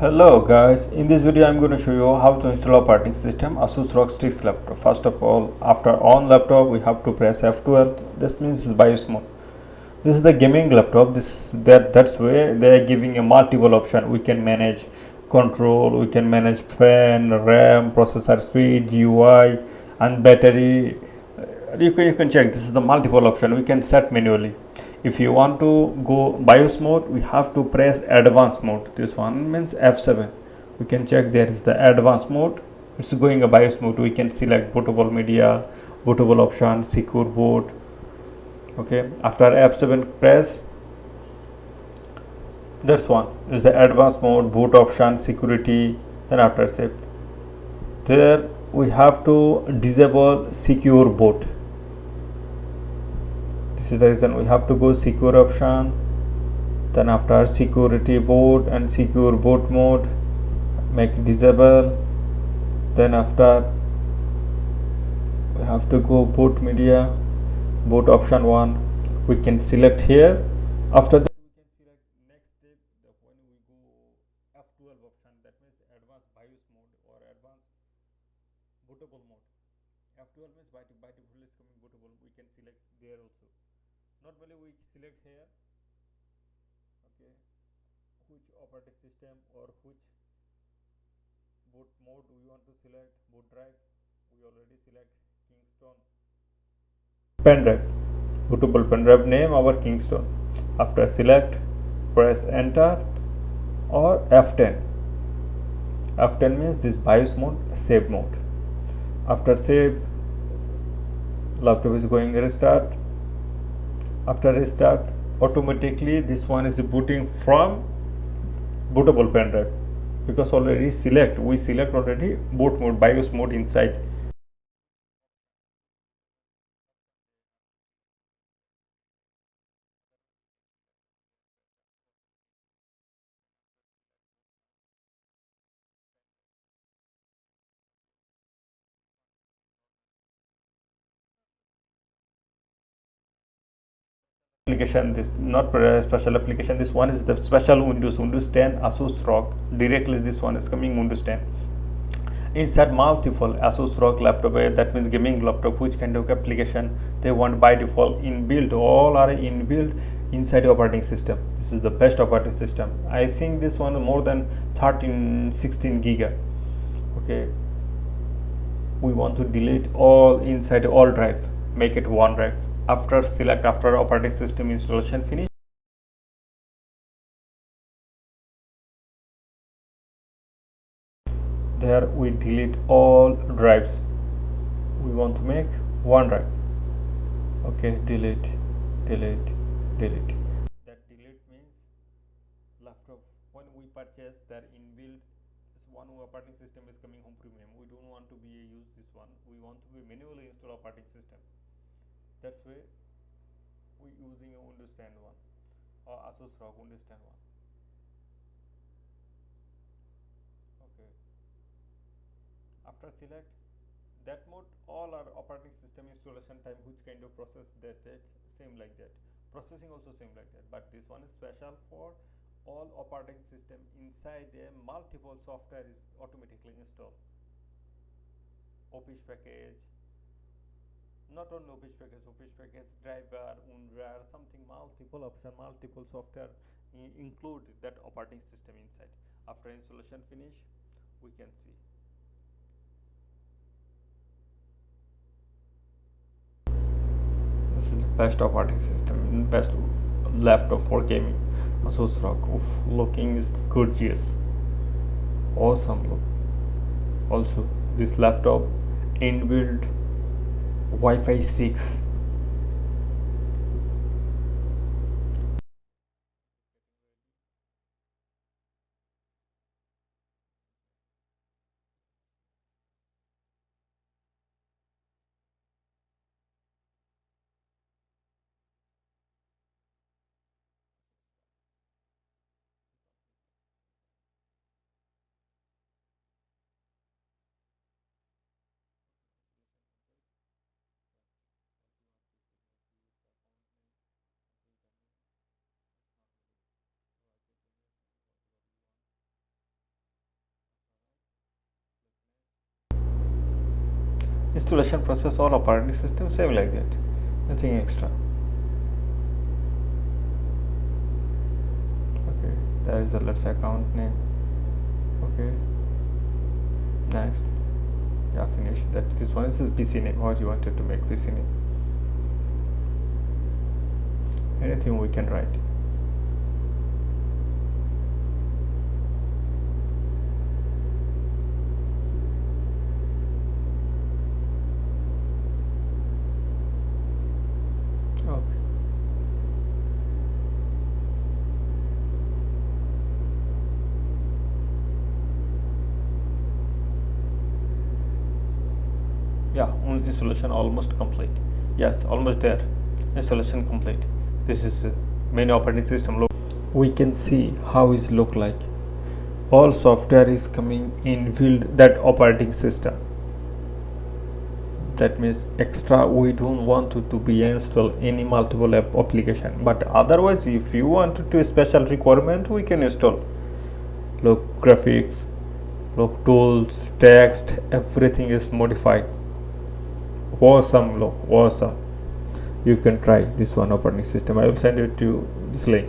Hello guys, in this video I'm going to show you how to install a operating system Asus ROG Strix laptop. First of all, after on laptop we have to press F12. This means BIOS mode. This is the gaming laptop. This that that's where they are giving a multiple option. We can manage control, we can manage fan, RAM, processor speed, GUI, and battery. You can you can check. This is the multiple option. We can set manually if you want to go BIOS mode we have to press advanced mode. This one means F7 we can check there is the advanced mode. It's going a BIOS mode. We can select bootable media bootable option secure boot. Okay. After F7 press. This one is the advanced mode boot option security then after save. There we have to disable secure boot this is the reason we have to go secure option. Then after security boot and secure boot mode make disable. Then after we have to go boot media boot option one. We can select here. After that we can select next step. When we go f12 option that means advanced bios mode or advanced bootable mode. F12 means by default is coming bootable. We can select there also normally we select here okay which operating system or which boot mode we want to select boot drive we already select kingston pen drive bootable pen drive name our kingston after select press enter or f10 f10 means this bios mode save mode after save laptop is going restart after restart automatically this one is booting from bootable pen drive. Because already select we select already boot mode bios mode inside application this not special application this one is the special windows windows 10 asus ROG directly this one is coming windows 10 inside multiple asus ROG laptop eh, that means gaming laptop which kind of application they want by default. Inbuilt all are inbuilt inside operating system. This is the best operating system. I think this one more than 13 16 giga. Okay. We want to delete all inside all drive. Make it one drive after select after operating system installation finish. There we delete all drives we want to make. One drive. Okay delete delete delete. That delete means laptop when we purchase that inbuilt one operating system is coming home premium we don't want to be use this one. We want to be manually install operating system that's why we using a Windows 10 one or Asus ROG 10 one. Okay. After select that mode all our operating system installation time which kind of process they take same like that. Processing also same like that but this one is special for all operating system inside a multiple software is automatically installed. Office package not only office package, office package, driver, UNRWA, something multiple option, multiple software include that operating system inside. After installation finish, we can see. This is the best operating system, best left of for gaming. Asus ROG, Oof, looking is gorgeous, awesome look. Also, this laptop inbuilt Wi-Fi 6 installation process all operating system same like that. Nothing extra. Okay there is a let's say account name. Okay. Next. Yeah finish. That this one is the pc name. What you wanted to make pc name? Anything we can write okay yeah installation almost complete. Yes almost there. Installation complete. This is uh, main operating system look. We can see how is look like. All software is coming in build that operating system. That means extra we don't want to, to be install any multiple app application. But otherwise if you want to special requirement we can install. Look graphics look tools text everything is modified awesome look awesome you can try this one operating system. I will send it to this link